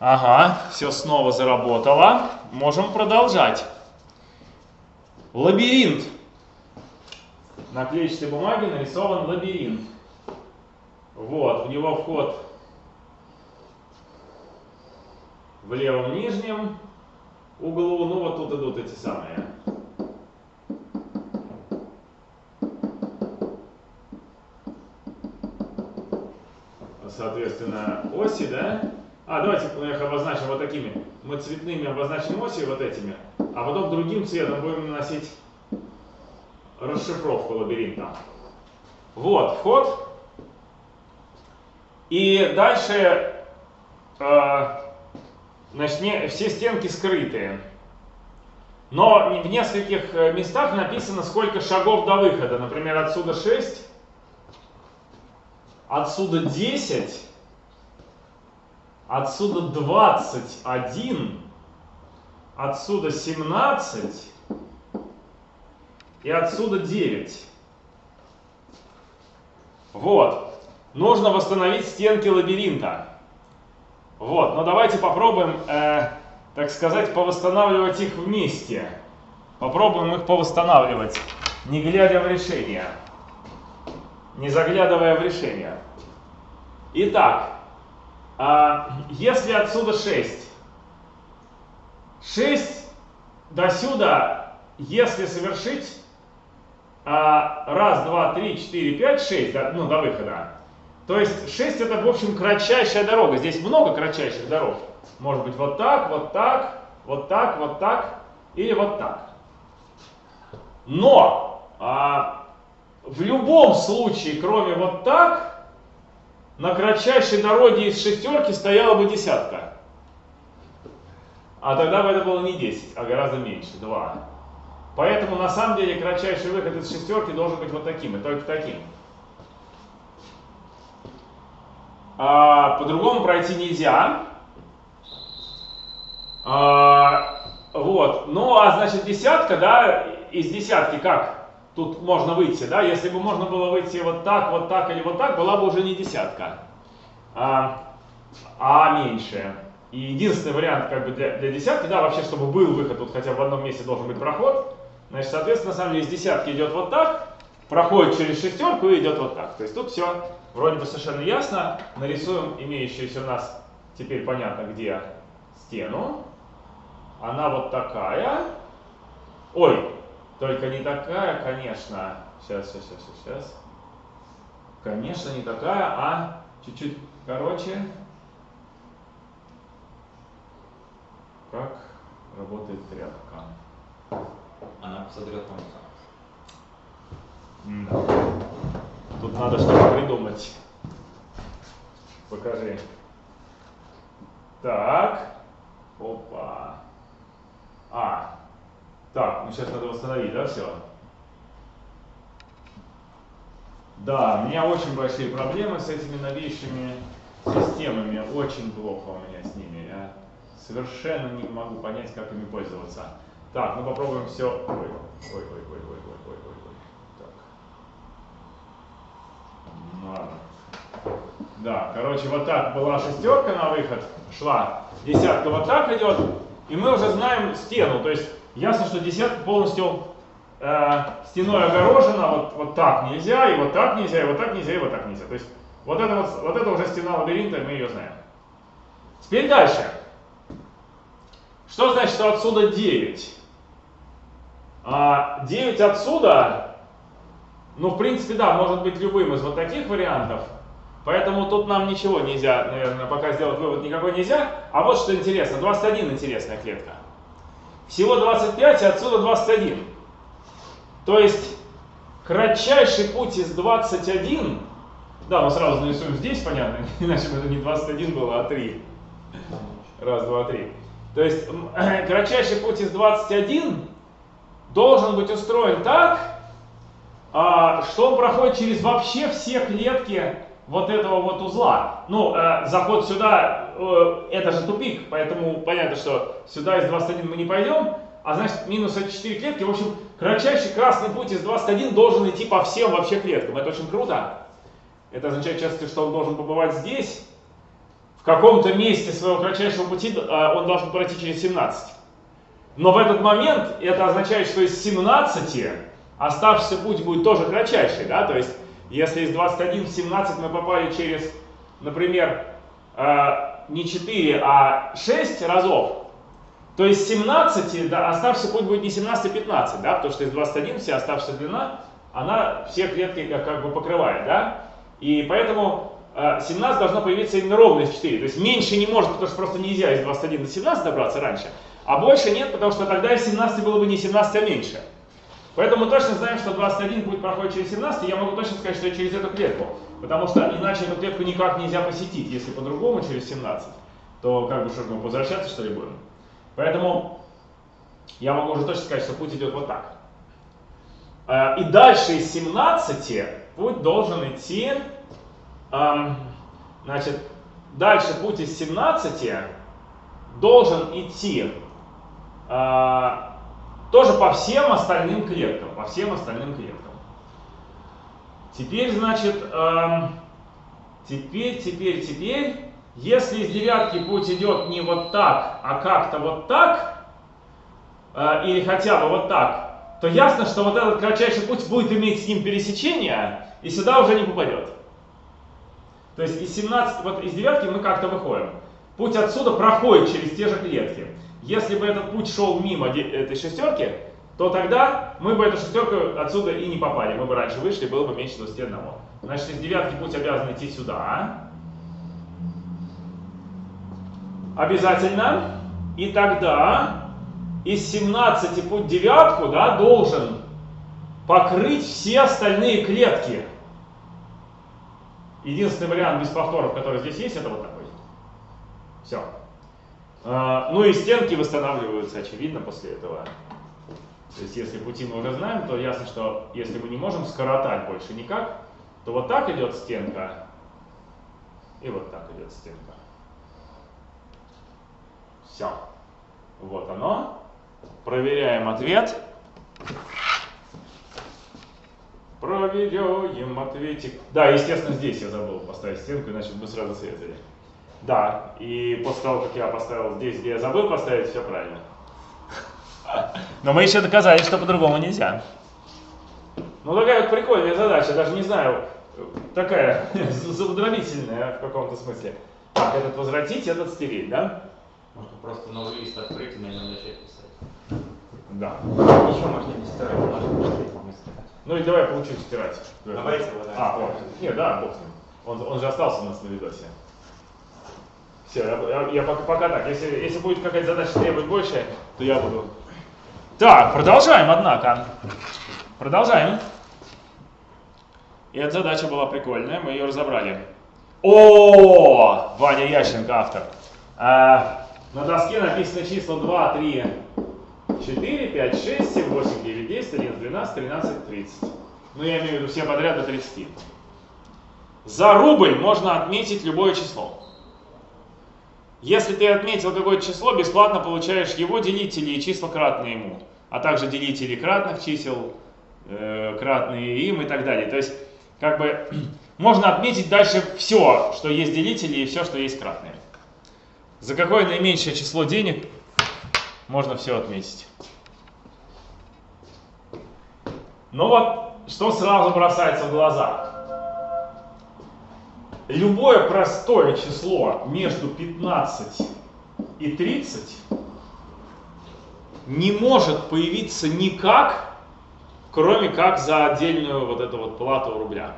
Ага, все снова заработало. Можем продолжать. Лабиринт. На клетчатой бумаге нарисован лабиринт. Вот, в него вход в левом нижнем углу, ну вот тут идут эти самые. Соответственно, оси, да? А, давайте мы их обозначим вот такими. Мы цветными обозначим оси вот этими, а потом другим цветом будем наносить расшифровку лабиринта. Вот вход. И дальше э, значит, не, все стенки скрытые. Но в нескольких э, местах написано, сколько шагов до выхода. Например, отсюда 6, отсюда 10, отсюда 21, отсюда 17 и отсюда 9. Вот. Нужно восстановить стенки лабиринта. Вот. Но давайте попробуем, э, так сказать, повосстанавливать их вместе. Попробуем их повосстанавливать, не глядя в решение. Не заглядывая в решение. Итак, э, если отсюда 6, 6 до сюда, если совершить а, раз, два, три, четыре, пять, шесть, да, ну, до выхода. То есть 6 это, в общем, кратчайшая дорога. Здесь много кратчайших дорог. Может быть вот так, вот так, вот так, вот так или вот так. Но а, в любом случае, кроме вот так, на кратчайшей дороге из шестерки стояла бы десятка. А тогда бы это было не 10, а гораздо меньше, 2. Поэтому на самом деле кратчайший выход из шестерки должен быть вот таким, и только таким. А, По-другому пройти нельзя. А, вот. Ну а значит десятка, да, из десятки как? Тут можно выйти, да? Если бы можно было выйти вот так, вот так или вот так, была бы уже не десятка, а, а меньше. И единственный вариант как бы для, для десятки, да, вообще, чтобы был выход, тут хотя бы в одном месте должен быть проход, Значит, соответственно, на самом деле из десятки идет вот так, проходит через шестерку и идет вот так. То есть тут все вроде бы совершенно ясно. Нарисуем имеющуюся у нас, теперь понятно где, стену. Она вот такая. Ой, только не такая, конечно. Сейчас, сейчас, сейчас, сейчас. Конечно, не такая, а чуть-чуть короче. Как работает тряпка. Она содрет конца. Да. Тут надо что-то придумать. Покажи. Так. Опа. А. Так, ну сейчас надо восстановить, да, все? Да, у меня очень большие проблемы с этими новейшими системами. Очень плохо у меня с ними. Я совершенно не могу понять, как ими пользоваться. Так, ну попробуем все. Ой, ой, ой, ой, ой, ой, ой, ой, ой. Так. Ладно. Да, короче, вот так была шестерка на выход, шла. Десятка вот так идет. И мы уже знаем стену. То есть ясно, что десятка полностью э, стеной огорожена. Вот, вот так нельзя, и вот так нельзя, и вот так нельзя, и вот так нельзя. То есть вот это, вот, вот это уже стена лабиринта, мы ее знаем. Теперь дальше. Что значит, что отсюда 9? А 9 отсюда, ну, в принципе, да, может быть любым из вот таких вариантов. Поэтому тут нам ничего нельзя, наверное, пока сделать вывод никакой нельзя. А вот что интересно, 21 интересная клетка. Всего 25, и отсюда 21. То есть, кратчайший путь из 21, да, мы сразу нарисуем здесь, понятно, иначе бы это не 21 было, а 3. Раз, два, три. То есть, кратчайший путь из 21 должен быть устроен так, а, что он проходит через вообще все клетки вот этого вот узла. Ну, э, заход сюда, это же тупик, поэтому понятно, что сюда из 21 мы не пойдем, а значит минус эти 4 клетки. В общем, кратчайший красный путь из 21 должен идти по всем вообще клеткам. Это очень круто. Это означает, в что он должен побывать здесь, в каком-то месте своего кратчайшего пути э, он должен пройти через 17. Но в этот момент это означает, что из 17 оставшийся путь будет тоже кратчайший. Да? То есть, если из 21 в 17 мы попали через, например, э, не 4, а 6 разов, то из 17 да, оставшийся путь будет не 17, а 15, да? потому что из 21 вся оставшаяся длина, она все клетки как, как бы покрывает. Да? И поэтому 17 э, должно появиться именно ровно из 4. То есть меньше не может, потому что просто нельзя из 21 до 17 добраться раньше. А больше нет, потому что тогда из 17 было бы не 17, а меньше. Поэтому мы точно знаем, что 21 путь проходит через 17, я могу точно сказать, что через эту клетку. Потому что иначе эту клетку никак нельзя посетить. Если по-другому через 17, то как бы что мы возвращаться что ли будем? Поэтому я могу уже точно сказать, что путь идет вот так. Э, и дальше из 17 путь должен идти Значит, дальше путь из 17 должен идти а, тоже по всем остальным клеткам, по всем остальным клеткам. Теперь, значит, теперь, теперь, теперь, если из девятки путь идет не вот так, а как-то вот так, а, или хотя бы вот так, то ясно, что вот этот кратчайший путь будет иметь с ним пересечение, и сюда уже не попадет. То есть из 17, вот из девятки мы как-то выходим. Путь отсюда проходит через те же клетки. Если бы этот путь шел мимо этой шестерки, то тогда мы бы эту шестерку отсюда и не попали. Мы бы раньше вышли, было бы меньше 21. Значит, из девятки путь обязан идти сюда. Обязательно. И тогда из 17 путь девятку да, должен покрыть все остальные клетки. Единственный вариант без повторов, который здесь есть, это вот такой. Все. А, ну и стенки восстанавливаются, очевидно, после этого. То есть если пути мы уже знаем, то ясно, что если мы не можем скоротать больше никак, то вот так идет стенка, и вот так идет стенка. Все. Вот оно. Проверяем ответ. Проверяем ответик. Да, естественно, здесь я забыл поставить стенку, иначе бы сразу светили. Да, и после того, как я поставил здесь, где я забыл поставить, все правильно. Но мы еще доказали, что по-другому нельзя. Ну, такая вот прикольная задача, даже не знаю, такая заудровительная в каком-то смысле. Так, этот возвратить, этот стереть, да? Можно просто новый лист открыть и на нем начать писать. Да. Еще можно не стирать, можно писать. Ну и давай получу стирать. Давайте его, да. А, вот. Не, да, бог с ним. Он, он же остался у нас на видосе. Все, я, я, я пока, пока так. Если, если будет какая-то задача требовать больше, то я буду. Так, продолжаем, однако. Продолжаем. И эта задача была прикольная, мы ее разобрали. О, Ваня Ященко, автор. А, на доске написано числа 2, 3, 4, 5, 6, 7, 8, 9, 10, 11, 12, 13, 30. Ну, я имею в виду все подряд до 30. За рубль можно отметить любое число. Если ты отметил какое-то число, бесплатно получаешь его делители и числа кратные ему, а также делители кратных чисел, э, кратные им и так далее. То есть, как бы, можно отметить дальше все, что есть делители и все, что есть кратные. За какое наименьшее число денег можно все отметить. Но вот что сразу бросается в глаза. Любое простое число между 15 и 30 не может появиться никак, кроме как за отдельную вот эту вот плату рубля.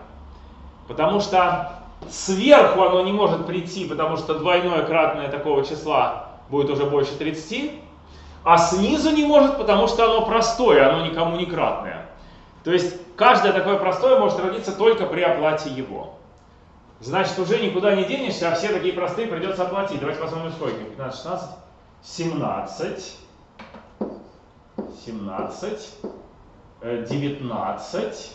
Потому что сверху оно не может прийти, потому что двойное кратное такого числа будет уже больше 30, а снизу не может, потому что оно простое, оно никому не кратное. То есть каждое такое простое может родиться только при оплате его. Значит, уже никуда не денешься, а все такие простые придется оплатить. Давайте посмотрим, сколько. 15, 16, 17, 17, 19,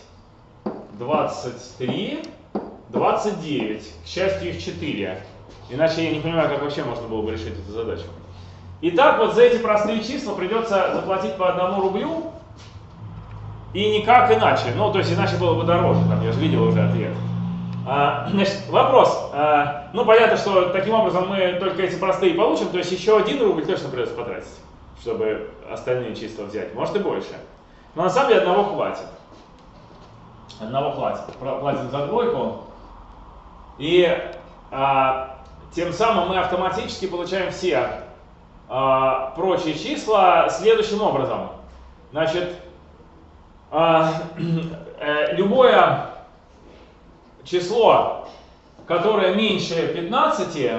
23, 29. К счастью, их 4. Иначе я не понимаю, как вообще можно было бы решить эту задачу. Итак, вот за эти простые числа придется заплатить по одному рублю, и никак иначе. Ну, то есть иначе было бы дороже, там, я же видел уже ответ. А, значит, вопрос. А, ну, понятно, что таким образом мы только эти простые получим, то есть еще один рубль точно придется потратить, чтобы остальные числа взять. Может и больше. Но на самом деле одного хватит. Одного хватит. Платим за двойку. И а, тем самым мы автоматически получаем все а, прочие числа следующим образом. Значит, а, э, любое число, которое меньше 15,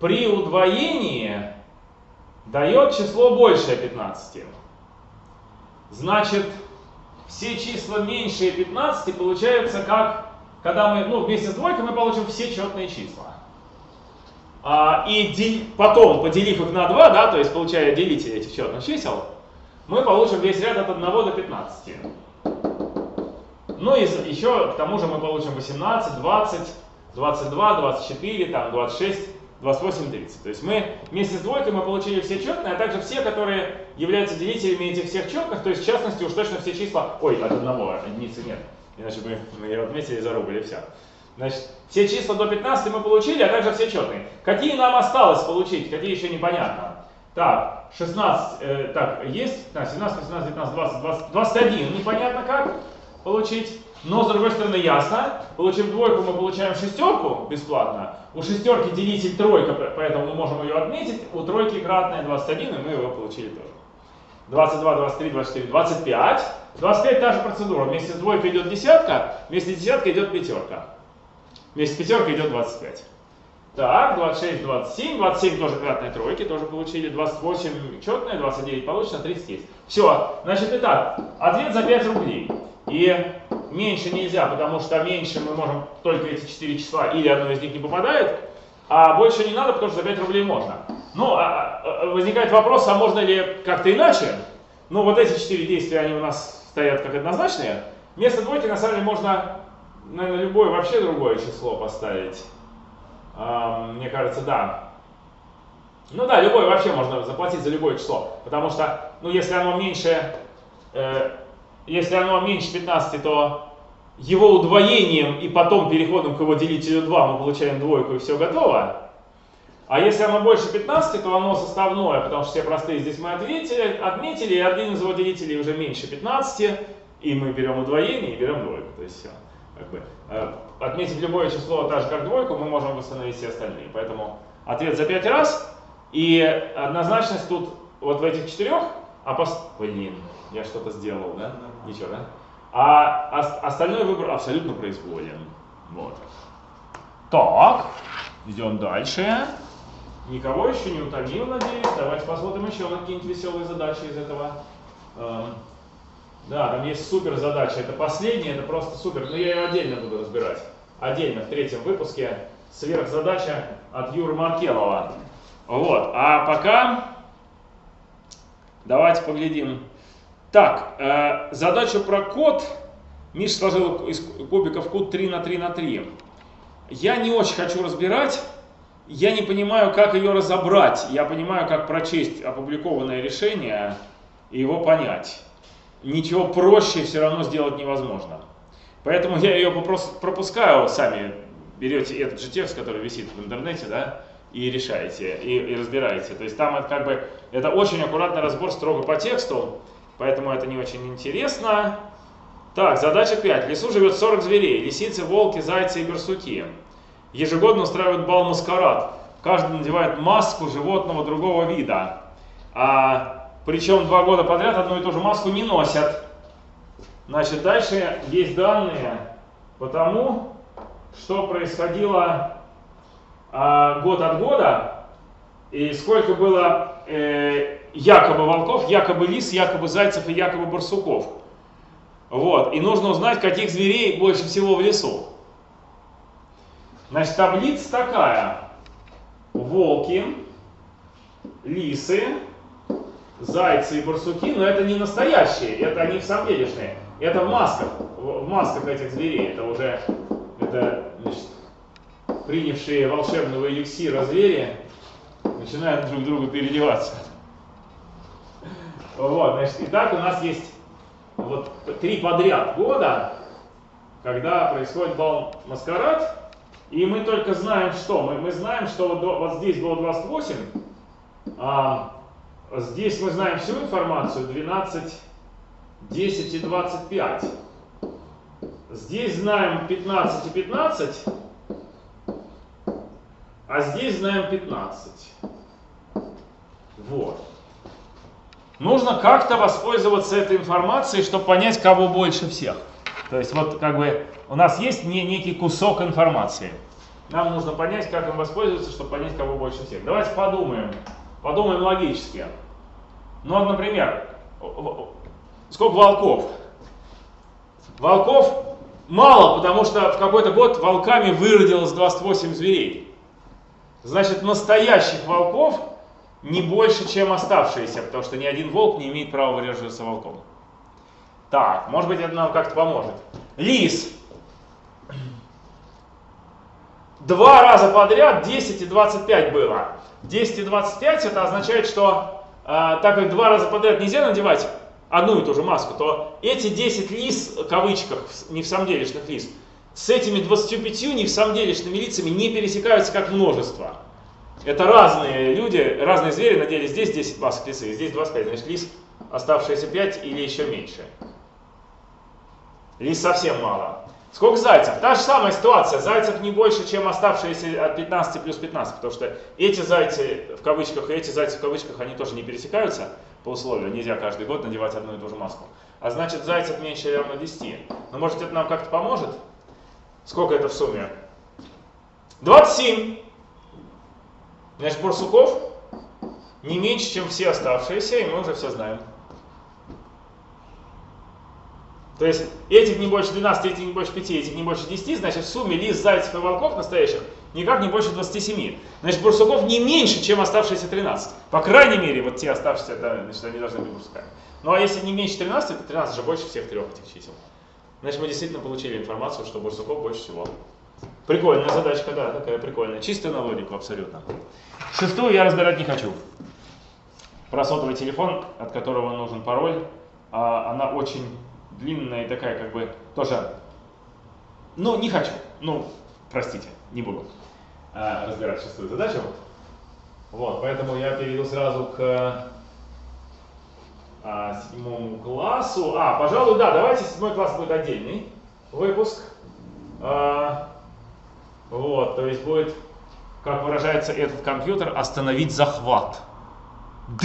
при удвоении дает число большее 15. Значит, все числа меньше 15 получаются как, когда мы, ну, вместе с двойкой мы получим все четные числа. А, и дел, потом, поделив их на 2, да, то есть получая делитель этих четных чисел, мы получим весь ряд от 1 до 15. Ну и еще к тому же мы получим 18, 20, 22, 24, там 26, 28, 30. То есть мы вместе с двойкой мы получили все четные, а также все, которые являются делителями этих всех четных, то есть в частности уж точно все числа, ой, от одного, единицы нет, иначе бы мы ее отметили и все. Значит, все числа до 15 мы получили, а также все четные. Какие нам осталось получить, какие еще непонятно. Так, 16, э, так, есть, так, 17, 18, 19, 20, 20, 21, непонятно как получить. Но, с другой стороны, ясно. Получив двойку, мы получаем шестерку бесплатно. У шестерки делитель тройка, поэтому мы можем ее отметить. У тройки кратная 21, и мы его получили тоже. 22, 23, 24, 25. 25 та же процедура. Вместе с двойкой идет десятка, вместе с десяткой идет пятерка. Вместе с пятеркой идет 25. Так, 26, 27, 27 тоже кратные тройки, тоже получили, 28 четные, 29 получено, 30 есть. Все, значит, итак, ответ за 5 рублей. И меньше нельзя, потому что меньше мы можем только эти 4 числа, или одно из них не попадает, а больше не надо, потому что за 5 рублей можно. Ну, а, а, а, возникает вопрос, а можно ли как-то иначе? Ну, вот эти 4 действия, они у нас стоят как однозначные. Вместо двойки, на самом деле, можно, наверное, любое вообще другое число поставить. Мне кажется, да. Ну да, любое вообще можно заплатить за любое число. Потому что, ну если оно меньше, э, если оно меньше 15, то его удвоением и потом переходом к его делителю 2 мы получаем двойку и все готово. А если оно больше 15, то оно составное, потому что все простые здесь мы ответили, отметили, и один из его делителей уже меньше 15, и мы берем удвоение и берем двойку. То есть все. Как бы, э, отметить любое число, так же как двойку, мы можем восстановить все остальные. Поэтому ответ за 5 раз. И однозначность тут вот в этих четырех, а пос... Блин, я что-то сделал, да? Ничего, да? А остальной выбор абсолютно произволен. Вот. Так, идем дальше. Никого еще не утомил, надеюсь. Давайте посмотрим еще на какие-нибудь веселые задачи из этого. Эм, да, там есть супер задача. Это последняя, это просто супер. Но я ее отдельно буду разбирать. Отдельно в третьем выпуске. Сверхзадача от Юры Маркелова. Вот. А пока давайте поглядим. Так, э, задачу про код. Миш сложил из кубиков код 3 на 3 на 3. Я не очень хочу разбирать. Я не понимаю, как ее разобрать. Я понимаю, как прочесть опубликованное решение и его понять ничего проще все равно сделать невозможно. Поэтому я ее пропускаю, сами берете этот же текст, который висит в интернете, да, и решаете, и, и разбираете. То есть там это как бы, это очень аккуратный разбор строго по тексту, поэтому это не очень интересно. Так, задача 5. В лесу живет 40 зверей, лисицы, волки, зайцы и барсуки. Ежегодно устраивают бал-маскарад. Каждый надевает маску животного другого вида. А причем два года подряд одну и ту же маску не носят. Значит, дальше есть данные по тому, что происходило а, год от года, и сколько было э, якобы волков, якобы лис, якобы зайцев и якобы барсуков. Вот. И нужно узнать, каких зверей больше всего в лесу. Значит, таблица такая. Волки, лисы, зайцы и барсуки, но это не настоящие, это они в самом делешные. Это в масках, в масках этих зверей. Это уже это, значит, принявшие волшебного эликсира звери начинают друг друга переодеваться. Вот, значит, и так у нас есть вот три подряд года, когда происходит бал маскарад, и мы только знаем что? Мы, мы знаем, что вот, вот здесь было 28, а здесь мы знаем всю информацию, 12, 10 и 25. Здесь знаем 15 и 15, а здесь знаем 15. Вот. Нужно как-то воспользоваться этой информацией, чтобы понять, кого больше всех. То есть вот как бы у нас есть не, некий кусок информации. Нам нужно понять, как им воспользоваться, чтобы понять, кого больше всех. Давайте подумаем. Подумаем логически. Ну, вот, например, сколько волков? Волков мало, потому что в какой-то год волками выродилось 28 зверей. Значит, настоящих волков не больше, чем оставшиеся, потому что ни один волк не имеет права выражаться волком. Так, может быть, это нам как-то поможет. Лис. Два раза подряд 10 и 25 было. 10 и 25 это означает, что э, так как два раза подряд нельзя надевать одну и ту же маску, то эти 10 лис, в кавычках, не в самом делешных лис, с этими 25 не в самом делешными лицами не пересекаются как множество. Это разные люди, разные звери надели здесь 10 масок лисы, здесь 25, значит лис оставшиеся 5 или еще меньше. Лис совсем мало. Сколько зайцев? Та же самая ситуация. Зайцев не больше, чем оставшиеся от 15 плюс 15, потому что эти зайцы в кавычках и эти зайцы в кавычках, они тоже не пересекаются по условию. Нельзя каждый год надевать одну и ту же маску. А значит зайцев меньше равно 10. Но может это нам как-то поможет? Сколько это в сумме? 27. Значит, барсуков не меньше, чем все оставшиеся, и мы уже все знаем. То есть этих не больше 12, этих не больше 5, этих не больше 10, значит в сумме лис, зайцев и волков настоящих никак не больше 27. Значит барсуков не меньше, чем оставшиеся 13. По крайней мере, вот те оставшиеся, да, значит, они должны быть барсуками. Ну а если не меньше 13, то 13 же больше всех трех этих чисел. Значит мы действительно получили информацию, что барсуков больше всего. Прикольная задачка, да, такая прикольная. Чистая на логику абсолютно. Шестую я разбирать не хочу. Про сотовый телефон, от которого нужен пароль, а, она очень длинная и такая как бы тоже, ну не хочу, ну простите, не буду а, разбирать шестую задачу. Вот, поэтому я перейду сразу к а, седьмому классу. А, пожалуй, да, давайте седьмой класс будет отдельный выпуск. А, вот, то есть будет, как выражается этот компьютер, остановить захват.